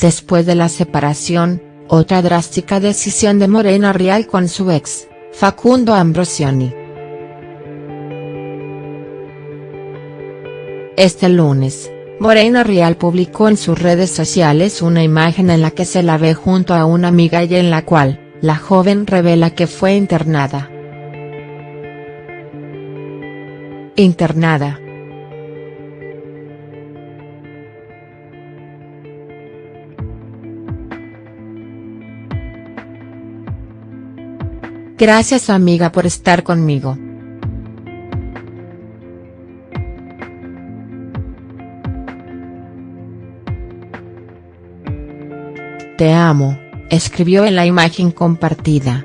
después de la separación, otra drástica decisión de Morena Real con su ex, Facundo Ambrosioni. Este lunes, Morena Real publicó en sus redes sociales una imagen en la que se la ve junto a una amiga y en la cual, la joven revela que fue internada. Internada. Gracias amiga por estar conmigo. Te amo, escribió en la imagen compartida.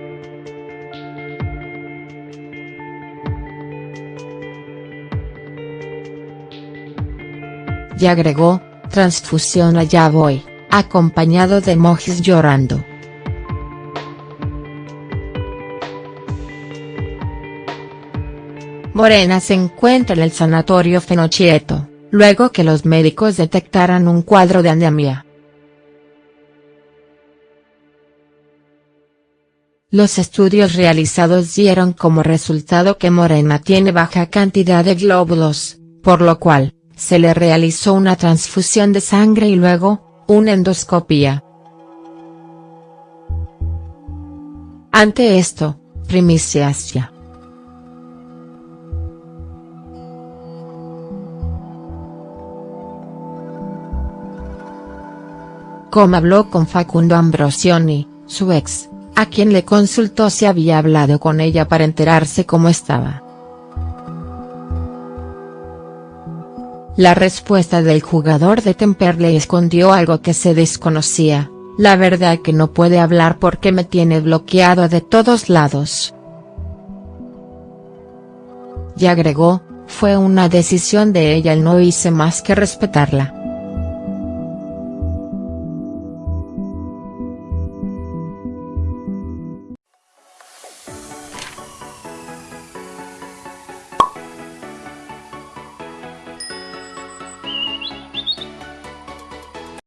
Y agregó, transfusión allá voy, acompañado de emojis llorando. Morena se encuentra en el sanatorio Fenochieto, luego que los médicos detectaran un cuadro de anemia. Los estudios realizados dieron como resultado que Morena tiene baja cantidad de glóbulos, por lo cual, se le realizó una transfusión de sangre y luego, una endoscopia. Ante esto, primiciasia. Como habló con Facundo Ambrosioni, su ex, a quien le consultó si había hablado con ella para enterarse cómo estaba. La respuesta del jugador de Temperley escondió algo que se desconocía, la verdad que no puede hablar porque me tiene bloqueado de todos lados. Y agregó, fue una decisión de ella y no hice más que respetarla.